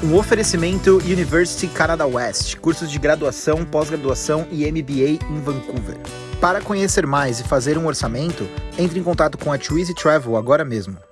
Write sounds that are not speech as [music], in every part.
Um oferecimento University Canada West, cursos de graduação, pós-graduação e MBA em Vancouver. Para conhecer mais e fazer um orçamento, entre em contato com a Twizy Travel agora mesmo.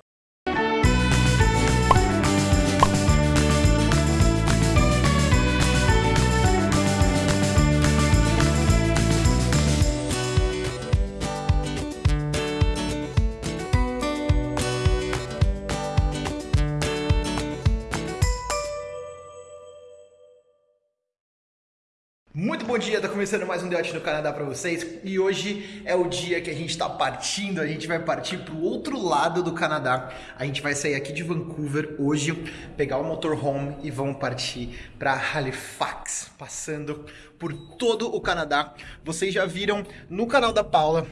Muito bom dia, tá começando mais um Deote no Canadá para vocês e hoje é o dia que a gente tá partindo, a gente vai partir pro outro lado do Canadá. A gente vai sair aqui de Vancouver hoje, pegar o motorhome e vamos partir para Halifax, passando por todo o Canadá. Vocês já viram no canal da Paula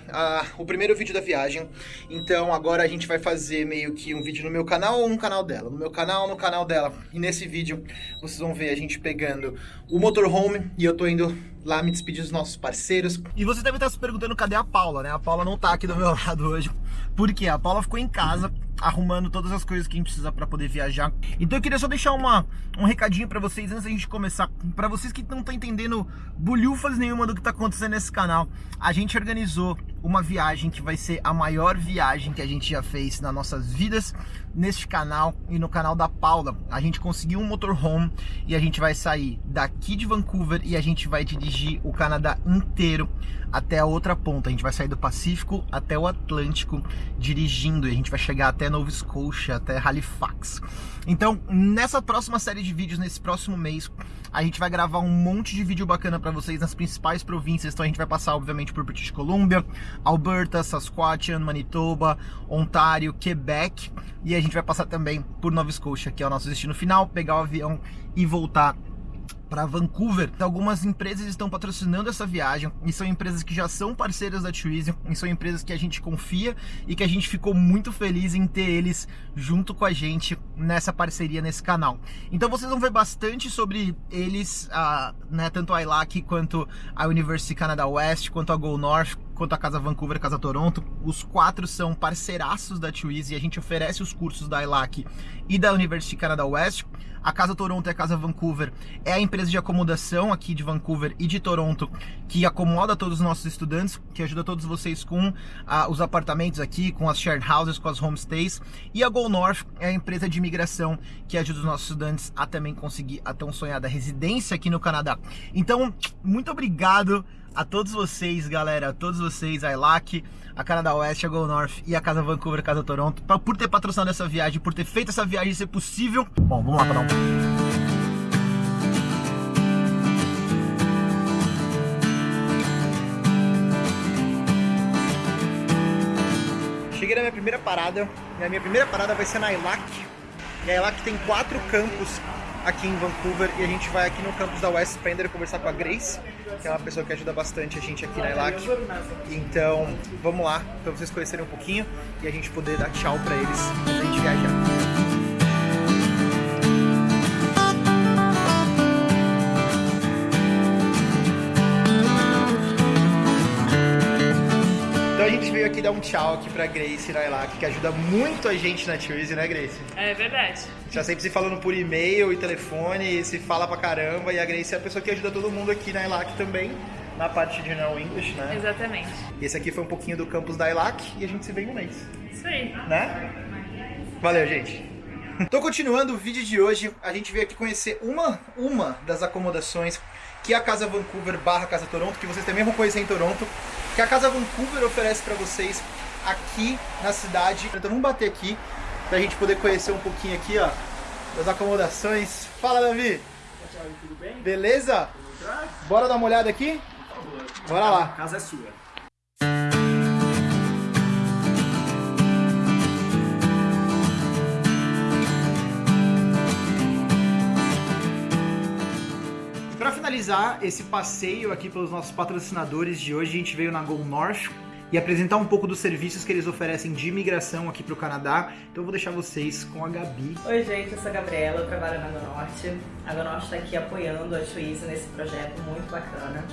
o primeiro vídeo da viagem, então agora a gente vai fazer meio que um vídeo no meu canal ou no canal dela. No meu canal, no canal dela. E nesse vídeo vocês vão ver a gente pegando o motorhome e eu tô indo Eagle. Lá me despedir dos nossos parceiros. E você deve estar se perguntando cadê a Paula, né? A Paula não tá aqui do meu [laughs] lado hoje, porque a Paula ficou em casa arrumando todas as coisas que a gente precisa para poder viajar. Então eu queria só deixar uma, um recadinho para vocês antes da gente começar. Para vocês que não estão entendendo bolhufas nenhuma do que tá acontecendo nesse canal, a gente organizou uma viagem que vai ser a maior viagem que a gente já fez nas nossas vidas neste canal e no canal da Paula. A gente conseguiu um motorhome e a gente vai sair daqui de Vancouver e a gente vai dirigir o Canadá inteiro até a outra ponta. A gente vai sair do Pacífico até o Atlântico dirigindo e a gente vai chegar até Nova Scotia, até Halifax. Então, nessa próxima série de vídeos, nesse próximo mês, a gente vai gravar um monte de vídeo bacana para vocês nas principais províncias. Então a gente vai passar, obviamente, por British Columbia, Alberta, Saskatchewan, Manitoba, Ontário, Quebec. E a gente vai passar também por Nova Scotia, que é o nosso destino final, pegar o avião e voltar para Vancouver. Algumas empresas estão patrocinando essa viagem e são empresas que já são parceiras da Tourism e são empresas que a gente confia e que a gente ficou muito feliz em ter eles junto com a gente nessa parceria nesse canal. Então vocês vão ver bastante sobre eles, uh, né, tanto a ILAC quanto a University Canada West, quanto a Go North, quanto a Casa Vancouver Casa Toronto. Os quatro são parceiraços da Twizy e a gente oferece os cursos da ILAC e da University Canada West. A Casa Toronto e a Casa Vancouver é a empresa de acomodação aqui de Vancouver e de Toronto que acomoda todos os nossos estudantes, que ajuda todos vocês com uh, os apartamentos aqui, com as shared houses, com as homestays. E a Go North é a empresa de imigração que ajuda os nossos estudantes a também conseguir a tão sonhada residência aqui no Canadá. Então, muito obrigado a todos vocês, galera, a todos vocês, a ILAC, a Canadá Oeste, a Go North e a Casa Vancouver, a Casa Toronto, pra, por ter patrocinado essa viagem, por ter feito essa viagem ser possível. Bom, vamos lá um... Cheguei na minha primeira parada, e a minha primeira parada vai ser na ILAC. E a ILAC tem quatro campos aqui em Vancouver e a gente vai aqui no campus da West Spender conversar com a Grace, que é uma pessoa que ajuda bastante a gente aqui na ILAC. Então, vamos lá para vocês conhecerem um pouquinho e a gente poder dar tchau para eles antes a gente viajar. Então a gente veio aqui dar um tchau aqui pra Grace Nailak, que ajuda muito a gente na Twizy, né, Grace? É verdade. Já sempre se falando por e-mail e telefone, se fala pra caramba, e a Grace é a pessoa que ajuda todo mundo aqui na ILAC também, na parte de General English, né? Exatamente. Esse aqui foi um pouquinho do campus da ILAC e a gente se vê em um mês. Isso aí. Né? Valeu, gente. [laughs] Tô continuando o vídeo de hoje, a gente veio aqui conhecer uma, uma das acomodações que é a Casa Vancouver barra Casa Toronto, que vocês também vão conhecer em Toronto, que a Casa Vancouver oferece para vocês aqui na cidade. Então vamos bater aqui pra gente poder conhecer um pouquinho aqui, ó, das acomodações. Fala, Davi! Tudo bem? Beleza? Bora dar uma olhada aqui? Bora lá. A casa é sua. Finalizar esse passeio aqui pelos nossos patrocinadores de hoje, a gente veio na Go North e apresentar um pouco dos serviços que eles oferecem de imigração aqui para o Canadá. Então eu vou deixar vocês com a Gabi. Oi gente, eu sou a Gabriela, eu trabalho na Go Norte. A Go Norte está aqui apoiando a Twizy nesse projeto muito bacana.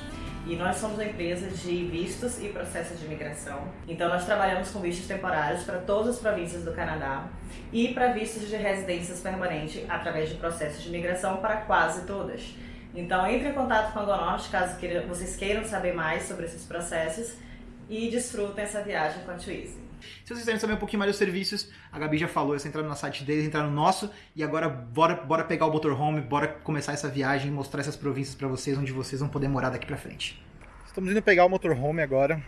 e nós somos uma empresa de vistos e processos de imigração. Então nós trabalhamos com vistos temporários para todas as províncias do Canadá e para vistos de residências permanentes através de processos de imigração para quase todas. Então entre em contato com a Gonorte caso vocês queiram saber mais sobre esses processos e desfrutem essa viagem com a Twizy. Se vocês quiserem saber um pouquinho mais dos serviços, a Gabi já falou, é só entrar no site deles, entrar no nosso, e agora bora, bora pegar o motorhome, bora começar essa viagem, mostrar essas províncias para vocês, onde vocês vão poder morar daqui pra frente. Estamos indo pegar o motorhome agora,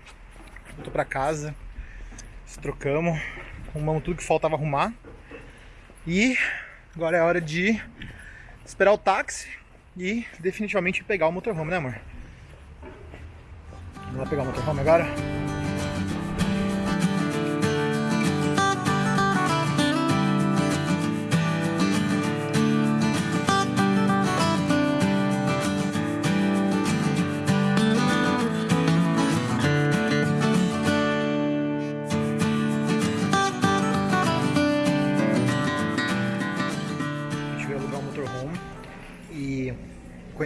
voltou pra casa, se trocamos, arrumamos tudo que faltava arrumar, e agora é hora de esperar o táxi e definitivamente pegar o motorhome, né amor? Vamos lá pegar o motorhome agora?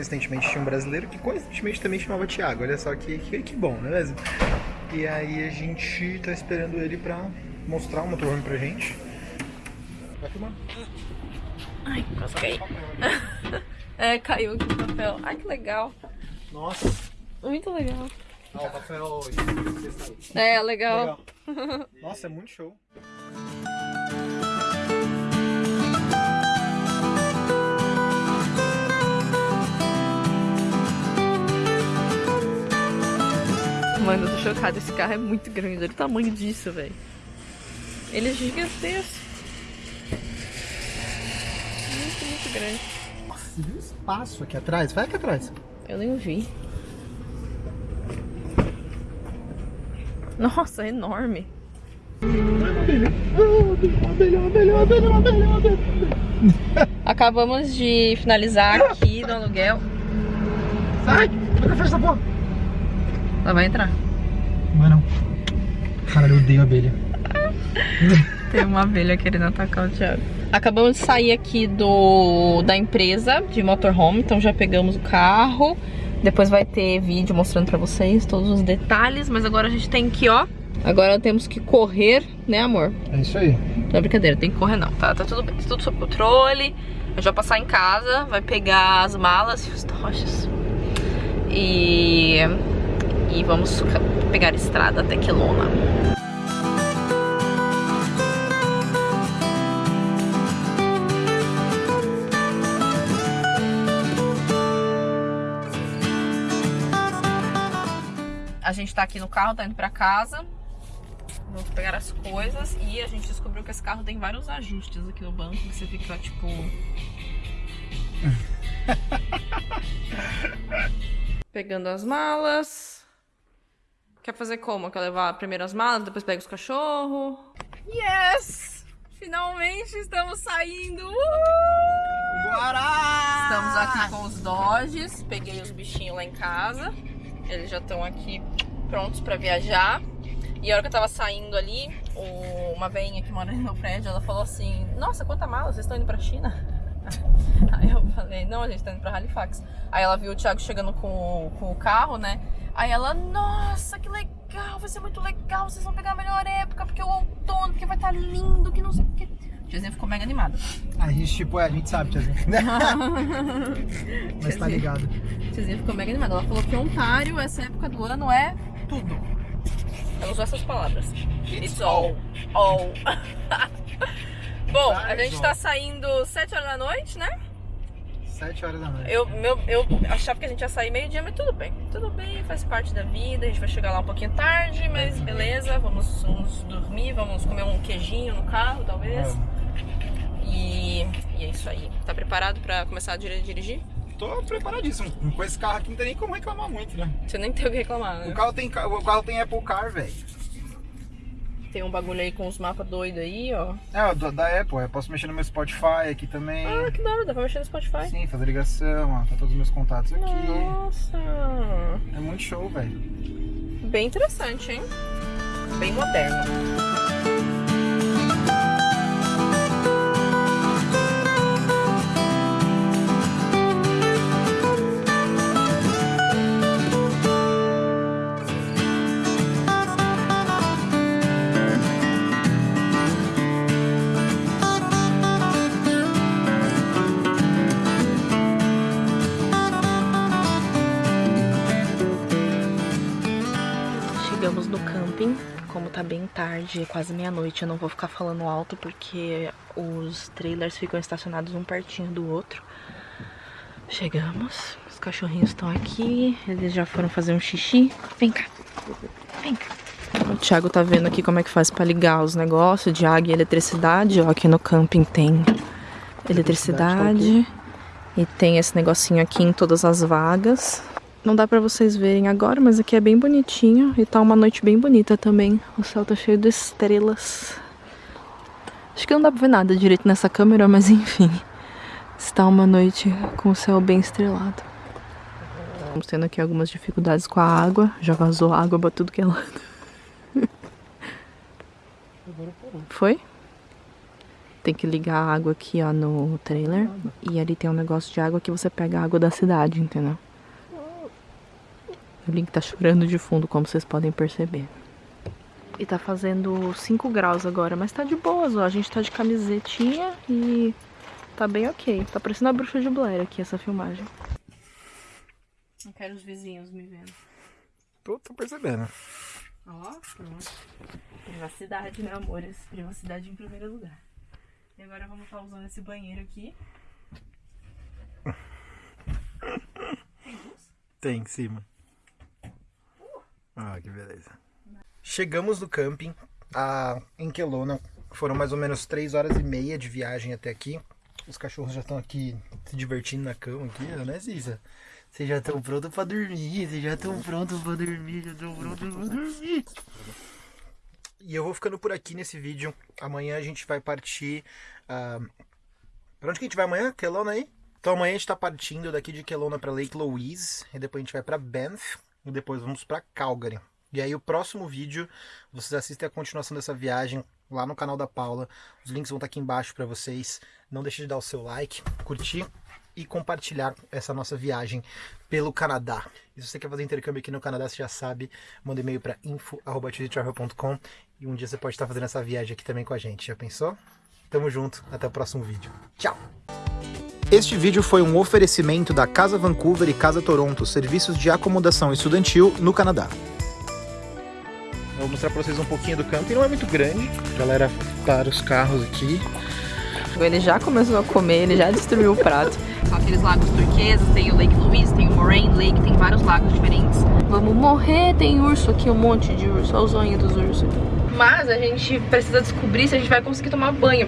Coincidentemente tinha um brasileiro que coincidentemente também chamava Thiago. Olha só que, que, que bom, não é mesmo? E aí a gente tá esperando ele pra mostrar o motorhome pra gente. Vai filmar. Ai, casquei. [laughs] é, caiu aqui o papel. Ai, que legal. Nossa. Muito legal. Ah, o papel... É, legal. legal. [laughs] Nossa, é muito show. Chocada. Esse carro é muito grande. Olha o tamanho disso, velho. Ele é gigantesco. Muito, muito grande. Nossa, viu o espaço aqui atrás? Vai aqui atrás. Eu nem vi. Nossa, é enorme. Acabamos de finalizar aqui no aluguel. Sai! Vai fecha essa porra! Ela vai entrar. Não vai não. Caralho, eu odeio abelha. Tem uma abelha querendo atacar o Thiago. Acabamos de sair aqui do da empresa de motorhome, então já pegamos o carro. Depois vai ter vídeo mostrando pra vocês todos os detalhes, mas agora a gente tem que, ó... Agora temos que correr, né amor? É isso aí. Não é brincadeira, tem que correr não, tá? Tá tudo bem, tá tudo sob controle. A gente vai passar em casa, vai pegar as malas e os tochos. E e vamos pegar a estrada até Quelona. A gente tá aqui no carro, tá indo pra casa. Vamos pegar as coisas e a gente descobriu que esse carro tem vários ajustes aqui no banco, que você fica tipo... [laughs] Pegando as malas. Quer fazer como? Quer levar primeiro as malas, depois pega os cachorros? Yes! Finalmente estamos saindo! Uh! Bora! Estamos aqui com os Dodges. Peguei os bichinhos lá em casa. Eles já estão aqui prontos para viajar. E a hora que eu tava saindo ali, uma veinha que mora [laughs] no prédio, ela falou assim, nossa, quanta mala, vocês estão indo pra China? [laughs] Aí eu falei, não, a gente tá indo pra Halifax. Aí ela viu o Thiago chegando com, com o carro, né? Aí ela, nossa, que legal, vai ser muito legal, vocês vão pegar a melhor época, porque é o outono, porque vai estar tá lindo, que não sei o que. Tiazinha ficou mega animada. A gente, tipo, é, a gente sabe, Tiazinha. [laughs] Mas tá ligado. Tiazinha ficou mega animada. Ela falou que Ontário, essa época do ano, é tudo. Ela usou essas palavras. It's all. All. [laughs] Bom, a gente tá saindo 7 horas da noite, né? 7 horas da noite. Eu, meu, eu achava que a gente ia sair meio-dia, mas tudo bem. Tudo bem, faz parte da vida. A gente vai chegar lá um pouquinho tarde, mas beleza. Vamos, vamos dormir, vamos comer um queijinho no carro, talvez. E, e, é isso aí. Tá preparado pra começar a dirigir? Tô preparadíssimo. Com esse carro aqui não tem nem como reclamar muito, né? Você nem tem o que reclamar, né? O carro tem, o carro tem Apple Car, velho. Tem um bagulho aí com os mapas doidos aí, ó. É, da, da Apple. Eu posso mexer no meu Spotify aqui também. Ah, que da hora. Dá pra mexer no Spotify? Sim, fazer ligação, ó. Tá todos os meus contatos aqui. Nossa. É muito show, velho. Bem interessante, hein? Bem moderno. Camping. Como tá bem tarde, quase meia-noite, eu não vou ficar falando alto porque os trailers ficam estacionados um pertinho do outro. Chegamos, os cachorrinhos estão aqui, eles já foram fazer um xixi. Vem cá, vem cá. O Thiago tá vendo aqui como é que faz pra ligar os negócios de água e eletricidade. Ó, aqui no camping tem eletricidade. E tem esse negocinho aqui em todas as vagas. Não dá pra vocês verem agora, mas aqui é bem bonitinho. E tá uma noite bem bonita também. O céu tá cheio de estrelas. Acho que não dá pra ver nada direito nessa câmera, mas [laughs] enfim. Está uma noite com o céu bem estrelado. Estamos tendo aqui algumas dificuldades com a água. Já vazou água pra tudo que é lado. [laughs] Foi? Tem que ligar a água aqui, ó, no trailer. E ali tem um negócio de água que você pega a água da cidade, entendeu? O Link tá chorando de fundo, como vocês podem perceber. E tá fazendo 5 graus agora, mas tá de boas, ó. A gente tá de camisetinha e tá bem ok. Tá parecendo a bruxa de Blair aqui, essa filmagem. Não quero os vizinhos me vendo. Tô, tô percebendo. Ó, pronto. Privacidade, né, amores? Privacidade em primeiro lugar. E agora vamos estar usando esse banheiro aqui. Tem luz? Tem em cima. Ah, que beleza. Chegamos no camping a, em Kelowna. Foram mais ou menos 3 horas e meia de viagem até aqui. Os cachorros já estão aqui se divertindo na cama aqui, né, Cisa? Vocês já estão prontos pra dormir, vocês já estão prontos pra dormir, já estão prontos pra dormir. E eu vou ficando por aqui nesse vídeo. Amanhã a gente vai partir. Uh... Pra onde que a gente vai amanhã? Kelowna aí? Então amanhã a gente tá partindo daqui de Kelowna pra Lake Louise. E depois a gente vai pra Banff. E depois vamos pra Calgary. E aí o próximo vídeo, vocês assistem a continuação dessa viagem lá no canal da Paula. Os links vão estar aqui embaixo para vocês. Não deixe de dar o seu like, curtir e compartilhar essa nossa viagem pelo Canadá. E se você quer fazer intercâmbio aqui no Canadá, você já sabe, manda e-mail para info@travel.com e um dia você pode estar fazendo essa viagem aqui também com a gente. Já pensou? Tamo junto, até o próximo vídeo. Tchau. Este vídeo foi um oferecimento da Casa Vancouver e Casa Toronto, serviços de acomodação estudantil no Canadá. Vou mostrar para vocês um pouquinho do camping, não é muito grande. A galera para os carros aqui. Ele já começou a comer, ele já destruiu o prato. São aqueles lagos turqueses, tem o Lake Louise, tem o Moraine Lake, tem vários lagos diferentes. Vamos morrer, tem urso aqui, um monte de urso, olha o zonho dos ursos. Mas a gente precisa descobrir se a gente vai conseguir tomar banho.